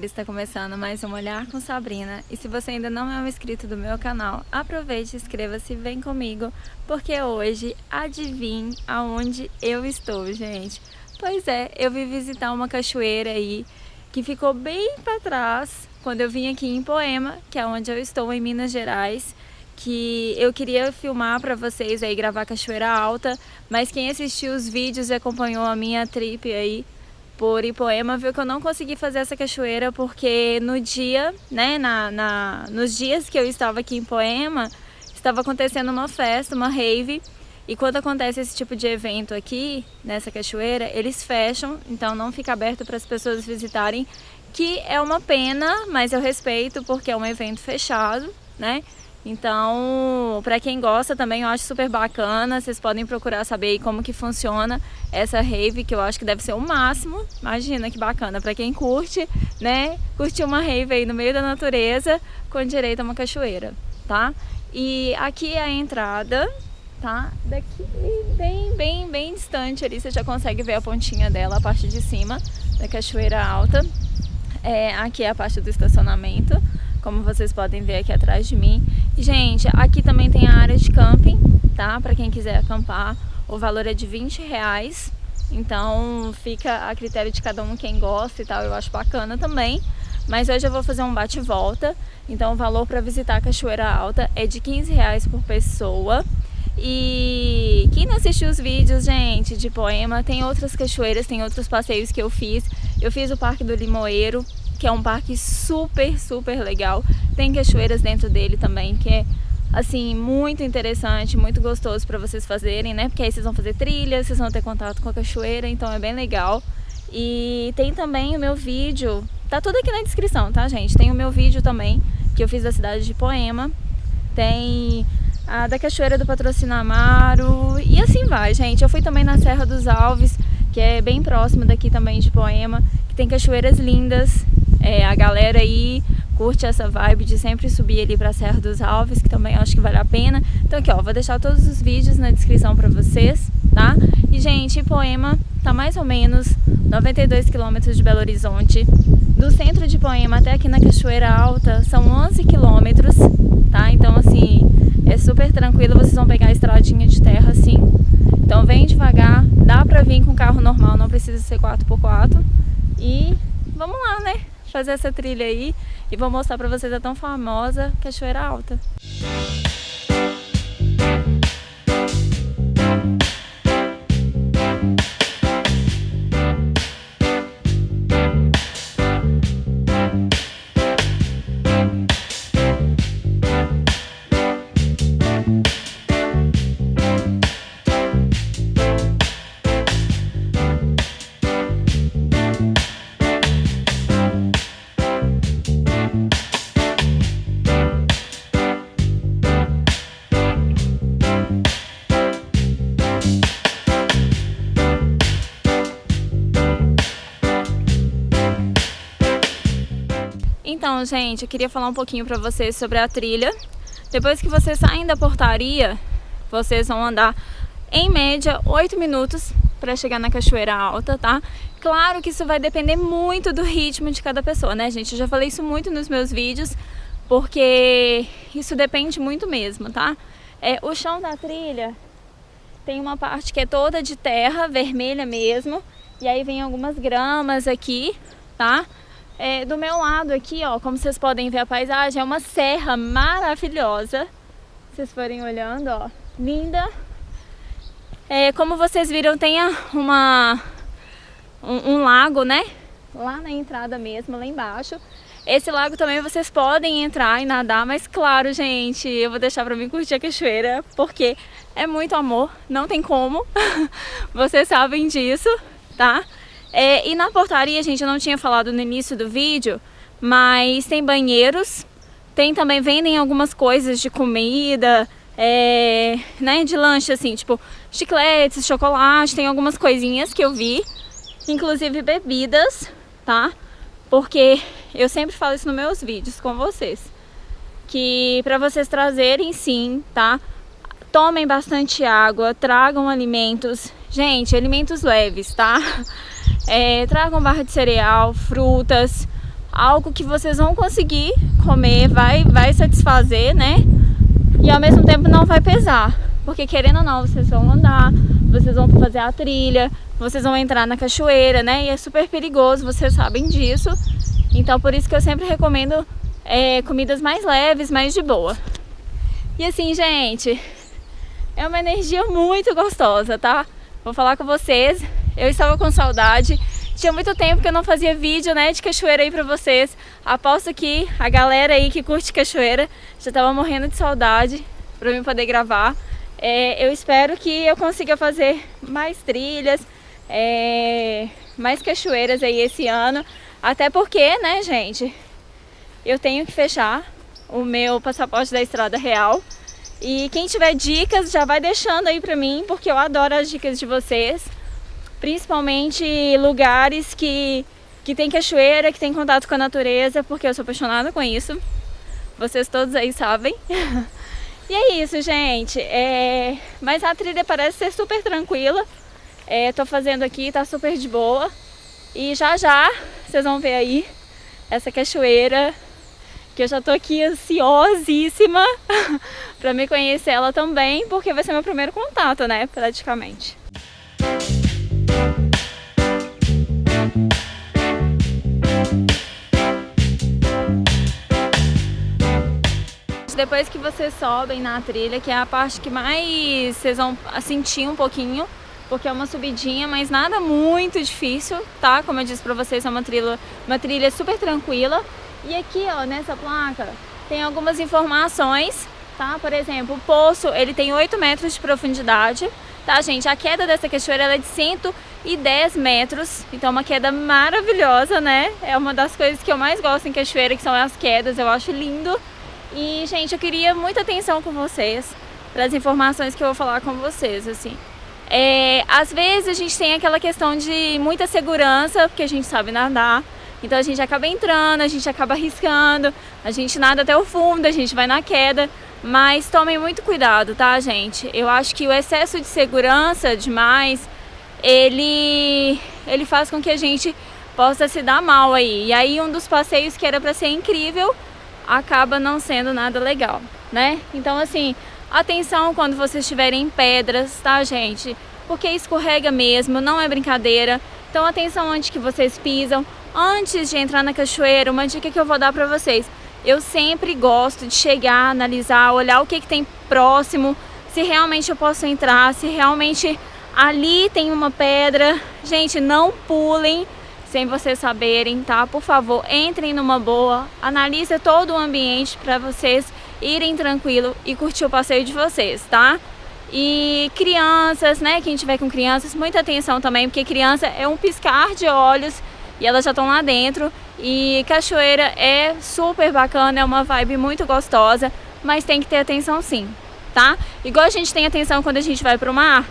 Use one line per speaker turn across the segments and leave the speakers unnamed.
galera, está começando mais um Olhar com Sabrina e se você ainda não é um inscrito do meu canal, aproveite, inscreva-se e vem comigo porque hoje adivinhe aonde eu estou, gente. Pois é, eu vim visitar uma cachoeira aí que ficou bem para trás quando eu vim aqui em Poema, que é onde eu estou em Minas Gerais que eu queria filmar para vocês aí, gravar Cachoeira Alta, mas quem assistiu os vídeos e acompanhou a minha trip aí por Ipoema viu que eu não consegui fazer essa cachoeira porque no dia, né, na, na, nos dias que eu estava aqui em Poema, estava acontecendo uma festa, uma rave, e quando acontece esse tipo de evento aqui, nessa cachoeira, eles fecham, então não fica aberto para as pessoas visitarem, que é uma pena, mas eu respeito porque é um evento fechado, né? Então, para quem gosta também, eu acho super bacana. Vocês podem procurar saber como que funciona essa rave, que eu acho que deve ser o máximo. Imagina que bacana para quem curte, né? Curtir uma rave aí no meio da natureza com direito a uma cachoeira, tá? E aqui é a entrada, tá? Daqui bem, bem, bem distante ali, você já consegue ver a pontinha dela, a parte de cima da cachoeira alta. É, aqui é a parte do estacionamento como vocês podem ver aqui atrás de mim. Gente, aqui também tem a área de camping, tá? Para quem quiser acampar, o valor é de 20 reais. Então fica a critério de cada um quem gosta e tal, eu acho bacana também. Mas hoje eu vou fazer um bate-volta, então o valor para visitar a Cachoeira Alta é de 15 reais por pessoa. E quem não assistiu os vídeos, gente, de Poema, tem outras cachoeiras, tem outros passeios que eu fiz. Eu fiz o Parque do Limoeiro, que é um parque super, super legal. Tem cachoeiras dentro dele também, que é assim, muito interessante, muito gostoso para vocês fazerem, né? Porque aí vocês vão fazer trilha, vocês vão ter contato com a cachoeira, então é bem legal. E tem também o meu vídeo, tá tudo aqui na descrição, tá, gente? Tem o meu vídeo também, que eu fiz da cidade de Poema. Tem a da Cachoeira do Patrocínio Amaro e assim vai, gente. Eu fui também na Serra dos Alves, que é bem próximo daqui também de Poema, que tem cachoeiras lindas é, a galera aí curte essa vibe de sempre subir ali pra Serra dos Alves, que também acho que vale a pena. Então aqui, ó, vou deixar todos os vídeos na descrição pra vocês, tá? E, gente, Poema tá mais ou menos 92 quilômetros de Belo Horizonte. Do centro de Poema até aqui na Cachoeira Alta são 11 quilômetros, tá? Então, assim, é super tranquilo, vocês vão pegar a estradinha de terra, assim. Então vem devagar, dá pra vir com carro normal, não precisa ser 4x4. E vamos lá, né? Fazer essa trilha aí e vou mostrar para vocês a tão famosa Cachoeira Alta. Então, gente, eu queria falar um pouquinho para vocês sobre a trilha. Depois que vocês saem da portaria, vocês vão andar em média 8 minutos para chegar na Cachoeira Alta, tá? Claro que isso vai depender muito do ritmo de cada pessoa, né, gente? Eu já falei isso muito nos meus vídeos, porque isso depende muito mesmo, tá? É, o chão da trilha tem uma parte que é toda de terra, vermelha mesmo, e aí vem algumas gramas aqui, tá? É, do meu lado aqui, ó, como vocês podem ver a paisagem, é uma serra maravilhosa. Se vocês forem olhando, ó, linda. É, como vocês viram, tem uma, um, um lago, né? Lá na entrada mesmo, lá embaixo. Esse lago também vocês podem entrar e nadar, mas claro, gente, eu vou deixar pra mim curtir a cachoeira, porque é muito amor, não tem como, vocês sabem disso, tá? É, e na portaria, gente, eu não tinha falado no início do vídeo, mas tem banheiros, tem também, vendem algumas coisas de comida, é, né, de lanche assim, tipo chicletes, chocolate, tem algumas coisinhas que eu vi, inclusive bebidas, tá? Porque eu sempre falo isso nos meus vídeos com vocês, que para vocês trazerem sim, tá? Tomem bastante água, tragam alimentos, gente, alimentos leves, tá? É, tragam barra de cereal, frutas, algo que vocês vão conseguir comer, vai, vai satisfazer, né? E ao mesmo tempo não vai pesar, porque querendo ou não, vocês vão andar, vocês vão fazer a trilha, vocês vão entrar na cachoeira, né? E é super perigoso, vocês sabem disso. Então por isso que eu sempre recomendo é, comidas mais leves, mais de boa. E assim, gente, é uma energia muito gostosa, tá? Vou falar com vocês, eu estava com saudade tinha muito tempo que eu não fazia vídeo, né, de cachoeira aí pra vocês. Aposto que a galera aí que curte cachoeira já tava morrendo de saudade pra mim poder gravar. É, eu espero que eu consiga fazer mais trilhas, é, mais cachoeiras aí esse ano. Até porque, né, gente, eu tenho que fechar o meu passaporte da Estrada Real. E quem tiver dicas já vai deixando aí pra mim, porque eu adoro as dicas de vocês principalmente lugares que, que tem cachoeira, que tem contato com a natureza, porque eu sou apaixonada com isso. Vocês todos aí sabem. e é isso, gente. É... Mas a trilha parece ser super tranquila. É, tô fazendo aqui, tá super de boa. E já já vocês vão ver aí essa cachoeira que eu já tô aqui ansiosíssima para me conhecer ela também, porque vai ser meu primeiro contato, né, praticamente. Depois que vocês sobem na trilha, que é a parte que mais vocês vão sentir um pouquinho, porque é uma subidinha, mas nada muito difícil, tá? Como eu disse pra vocês, é uma trilha, uma trilha super tranquila. E aqui, ó, nessa placa, tem algumas informações, tá? Por exemplo, o poço, ele tem 8 metros de profundidade, tá, gente? A queda dessa cachoeira é de 110 metros, então é uma queda maravilhosa, né? É uma das coisas que eu mais gosto em cachoeira, que são as quedas, eu acho lindo. E, gente, eu queria muita atenção com vocês para as informações que eu vou falar com vocês, assim. É, às vezes a gente tem aquela questão de muita segurança, porque a gente sabe nadar, então a gente acaba entrando, a gente acaba arriscando, a gente nada até o fundo, a gente vai na queda, mas tomem muito cuidado, tá, gente? Eu acho que o excesso de segurança demais, ele, ele faz com que a gente possa se dar mal aí. E aí um dos passeios que era para ser incrível, acaba não sendo nada legal, né? Então, assim, atenção quando vocês estiverem em pedras, tá, gente? Porque escorrega mesmo, não é brincadeira. Então, atenção onde que vocês pisam. Antes de entrar na cachoeira, uma dica que eu vou dar pra vocês. Eu sempre gosto de chegar, analisar, olhar o que, que tem próximo, se realmente eu posso entrar, se realmente ali tem uma pedra. Gente, não pulem sem vocês saberem, tá? Por favor, entrem numa boa, analise todo o ambiente para vocês irem tranquilo e curtir o passeio de vocês, tá? E crianças, né? Quem tiver com crianças, muita atenção também, porque criança é um piscar de olhos e elas já estão lá dentro. E cachoeira é super bacana, é uma vibe muito gostosa, mas tem que ter atenção sim, tá? Igual a gente tem atenção quando a gente vai pro mar,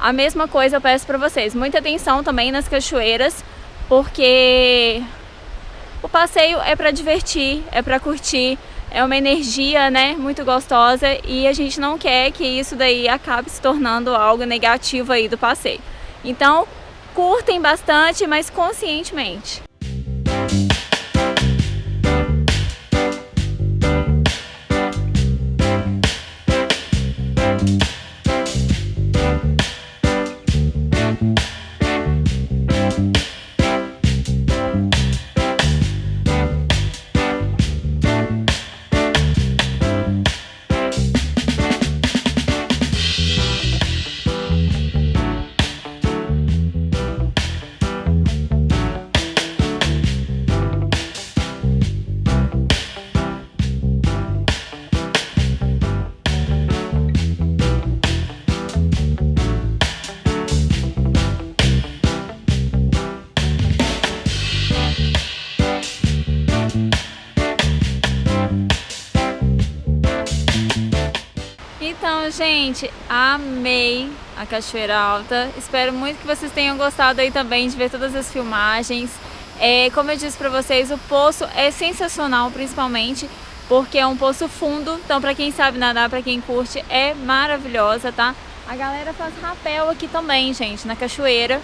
a mesma coisa eu peço para vocês. Muita atenção também nas cachoeiras, porque o passeio é para divertir, é para curtir, é uma energia, né, muito gostosa e a gente não quer que isso daí acabe se tornando algo negativo aí do passeio. Então, curtem bastante, mas conscientemente. Gente, amei a Cachoeira Alta. Espero muito que vocês tenham gostado aí também de ver todas as filmagens. É, como eu disse pra vocês, o poço é sensacional, principalmente porque é um poço fundo. Então, pra quem sabe nadar, pra quem curte, é maravilhosa, tá? A galera faz rapel aqui também, gente, na cachoeira.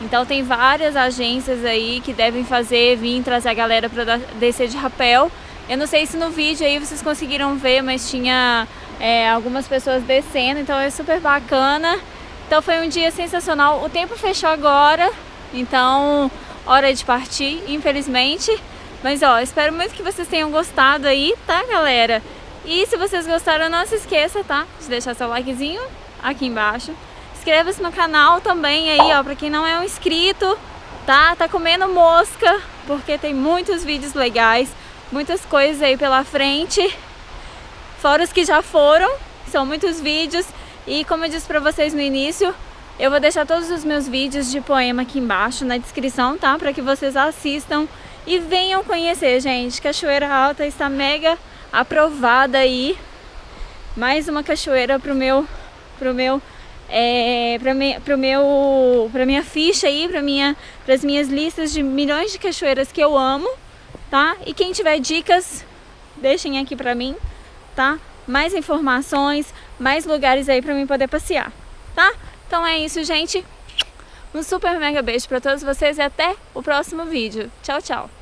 Então tem várias agências aí que devem fazer, vir trazer a galera para descer de rapel. Eu não sei se no vídeo aí vocês conseguiram ver, mas tinha é, algumas pessoas descendo, então é super bacana. Então foi um dia sensacional. O tempo fechou agora, então hora de partir, infelizmente. Mas ó, espero muito que vocês tenham gostado aí, tá galera? E se vocês gostaram, não se esqueça, tá? De deixar seu likezinho aqui embaixo. Inscreva-se no canal também aí, ó, pra quem não é um inscrito, tá? Tá comendo mosca, porque tem muitos vídeos legais, muitas coisas aí pela frente. Fora os que já foram, são muitos vídeos. E como eu disse pra vocês no início, eu vou deixar todos os meus vídeos de poema aqui embaixo na descrição, tá? Pra que vocês assistam e venham conhecer, gente. Cachoeira Alta está mega aprovada aí. Mais uma cachoeira pro meu, pro meu, é, pra, pro meu, pra minha ficha aí, pra minha, pras minhas listas de milhões de cachoeiras que eu amo, tá? E quem tiver dicas, deixem aqui pra mim, tá? Mais informações, mais lugares aí pra mim poder passear, tá? Então é isso, gente. Um super mega beijo pra todos vocês e até o próximo vídeo. Tchau, tchau!